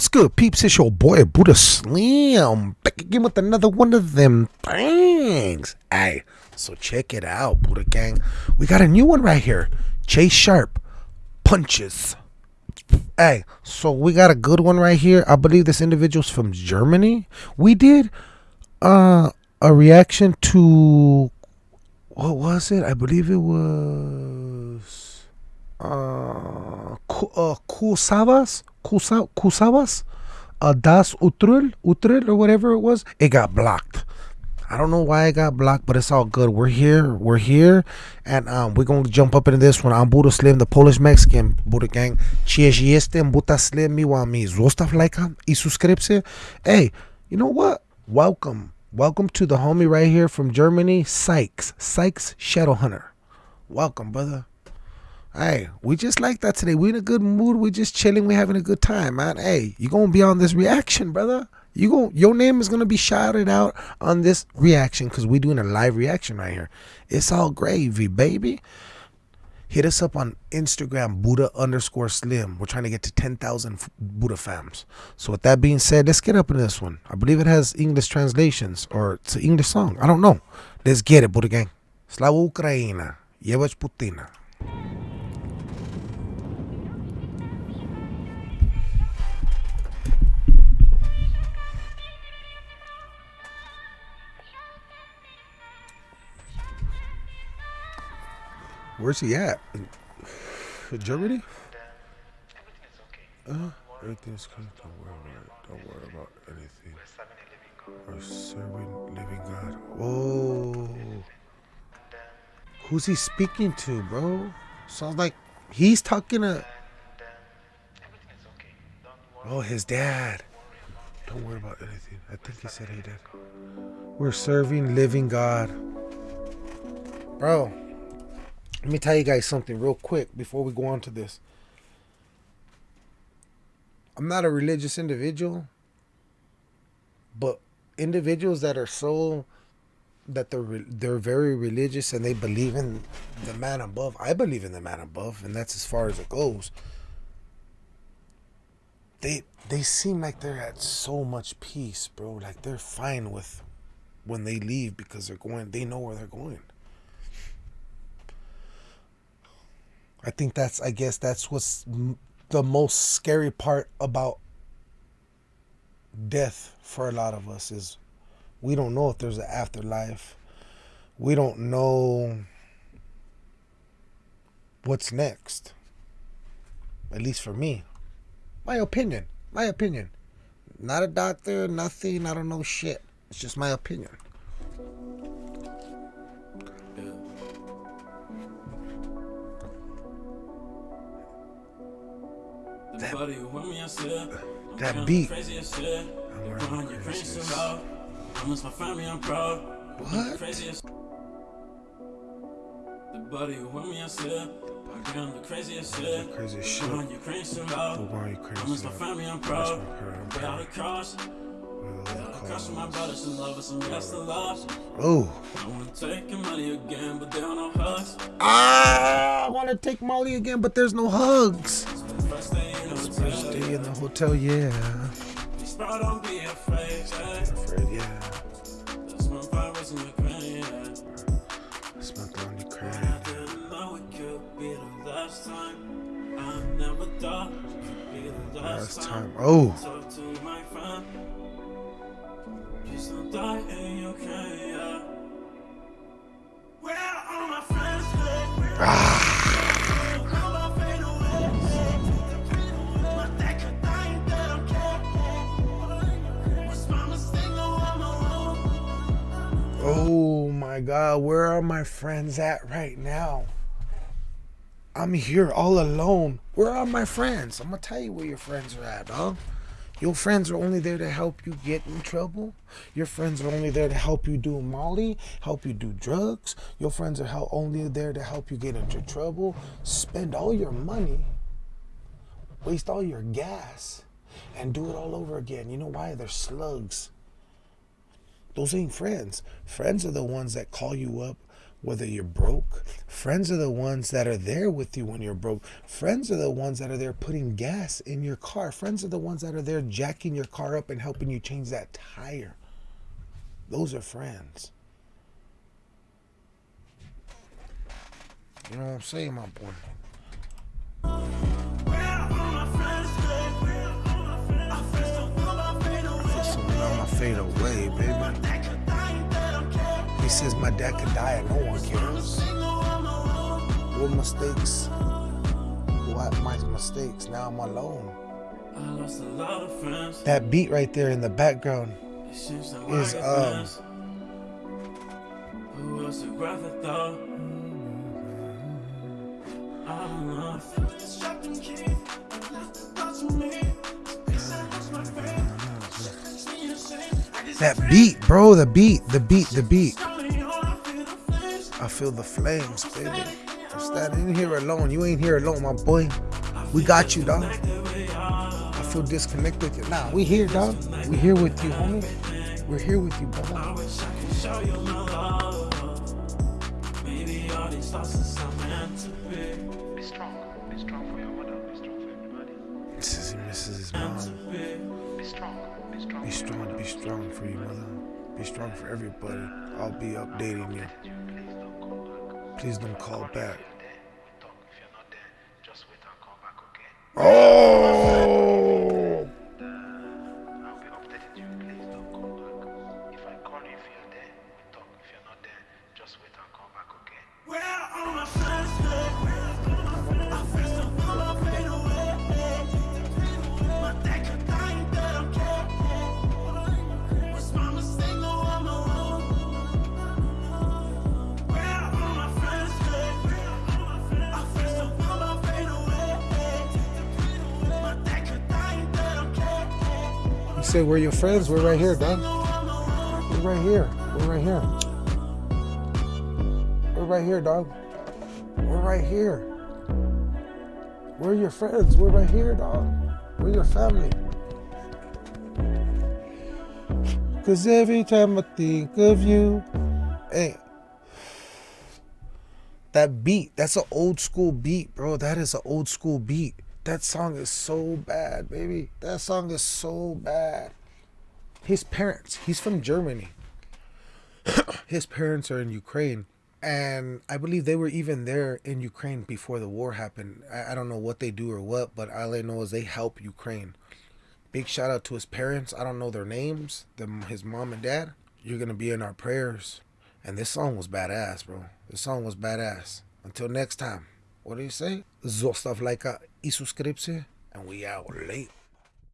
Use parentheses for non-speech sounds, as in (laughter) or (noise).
What's good, peeps? It's your boy Buddha Slim back again with another one of them things. Hey, so check it out, Buddha Gang. We got a new one right here. Chase Sharp punches. Hey, so we got a good one right here. I believe this individual's from Germany. We did uh a reaction to what was it? I believe it was uh, Ku- uh Kusavas, Kusa, Kusavas, uh, Das Utrul, Utrul or whatever it was. It got blocked. I don't know why it got blocked, but it's all good. We're here. We're here. And um, we're going to jump up into this one. I'm Buddha Slim, the Polish Mexican Buddha Gang. Cześć jestem Buddha Slim. Mi zostaw lajka i subskrypcję. Hey, you know what? Welcome. Welcome to the homie right here from Germany, Sykes. Sykes Shadow Hunter. Welcome, brother. Hey, we just like that today. We're in a good mood. We're just chilling. We're having a good time, man. Hey, you gonna be on this reaction, brother. You go. Your name is gonna be shouted out on this reaction because we're doing a live reaction right here. It's all gravy, baby. Hit us up on Instagram, Buddha underscore Slim. We're trying to get to 10,000 Buddha fams. So with that being said, let's get up in this one. I believe it has English translations or it's an English song. I don't know. Let's get it, Buddha gang. Slava Ukraina. Jebać Putina. Where's he at? In Germany? Uh, everything's good. Don't worry about it. Don't worry about anything. We're serving living God. Whoa. Who's he speaking to, bro? Sounds like he's talking to. Oh, his dad. Don't worry about anything. I think he said he did. We're serving living God. Bro, let me tell you guys something real quick before we go on to this. I'm not a religious individual, but individuals that are so that they're they're very religious and they believe in the man above. I believe in the man above, and that's as far as it goes. They they seem like they're at so much peace, bro. Like they're fine with when they leave because they're going. They know where they're going. I think that's I guess that's what's the most scary part about death for a lot of us is we don't know if there's an afterlife. We don't know what's next. At least for me. My opinion. My opinion. Not a doctor, nothing, I don't know shit. It's just my opinion. Family I'm proud. What? The who want me I said. I'm the craziest shit. Crazy as You shit. run your crazy so The one you crazy Promise my about. family I'm proud. my I'm Without a proud. cross. Without a cross for my brothers and lovers and yes the loss. Oh. I wanna take your money again, but there are no hugs. Ah, I want to take Molly again, but there's no hugs. Stay in the hotel, yeah. Bro, don't be afraid. yeah. Afraid, yeah. That's my powers in your yeah. Smoke on your I didn't know it could be the last time. I never thought it could be the last, Last time. Oh. Talk to my friend. Please don't die in your yeah. God, where are my friends at right now? I'm here all alone. Where are my friends? I'm gonna tell you where your friends are at, dog. Your friends are only there to help you get in trouble. Your friends are only there to help you do Molly, help you do drugs. Your friends are only there to help you get into trouble. Spend all your money, waste all your gas, and do it all over again. You know why? They're slugs. Those ain't friends. Friends are the ones that call you up whether you're broke. Friends are the ones that are there with you when you're broke. Friends are the ones that are there putting gas in your car. Friends are the ones that are there jacking your car up and helping you change that tire. Those are friends. You know what I'm saying, my boy? Numb, I fade away, baby. He says my dad could die and no one cares. What mistakes? What my mistakes? Now I'm alone. I lost a lot of friends. That beat right there in the background It seems like is I um friends. Who else would rather thought? I don't that beat, bro. The beat, the beat, the beat. I feel the flames, baby. I'm standing here alone. You ain't here alone, my boy. We got you, dog. I feel disconnected. Nah, we here, dog. We here with you, homie. We're here with you, brother. I wish This is he misses his mom. be. Strong. Be strong. Be strong, be strong for you, mother. Be strong for everybody. I'll be updating. You please don't call back. You say we're your friends? We're right here, dog. We're right here. We're right here. We're right here, dog. We're right here. We're your friends. We're right here, dog. We're your family. Cause every time I think of you, hey, that beat, that's an old school beat, bro. That is an old school beat. That song is so bad, baby. That song is so bad. His parents, he's from Germany. (clears throat) His parents are in Ukraine. And I believe they were even there in Ukraine before the war happened. I, I don't know what they do or what, but all I know is they help Ukraine. Big shout out to his parents. I don't know their names, them, his mom and dad. You're going to be in our prayers. And this song was badass, bro. This song was badass. Until next time, what do you say? Zostav like a i subscription, and we out late.